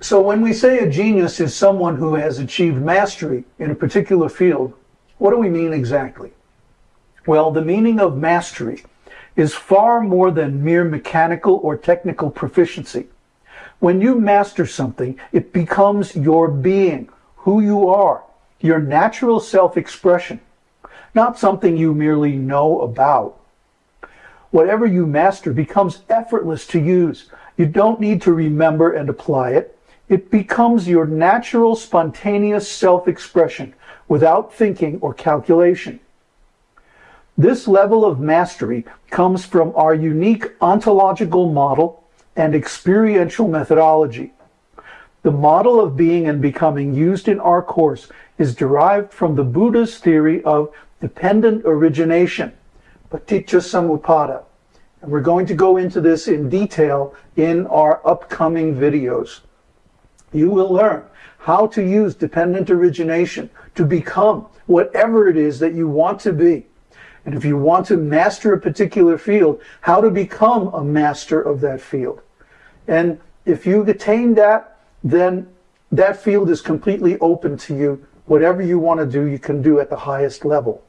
So when we say a genius is someone who has achieved mastery in a particular field, what do we mean exactly? Well, the meaning of mastery is far more than mere mechanical or technical proficiency. When you master something, it becomes your being, who you are, your natural self-expression, not something you merely know about. Whatever you master becomes effortless to use. You don't need to remember and apply it. It becomes your natural, spontaneous self-expression without thinking or calculation. This level of mastery comes from our unique ontological model and experiential methodology. The model of being and becoming used in our course is derived from the Buddha's theory of dependent origination, paticca samuppada. And we're going to go into this in detail in our upcoming videos. You will learn how to use dependent origination to become whatever it is that you want to be. And if you want to master a particular field, how to become a master of that field. And if you attain that, then that field is completely open to you. Whatever you want to do, you can do at the highest level.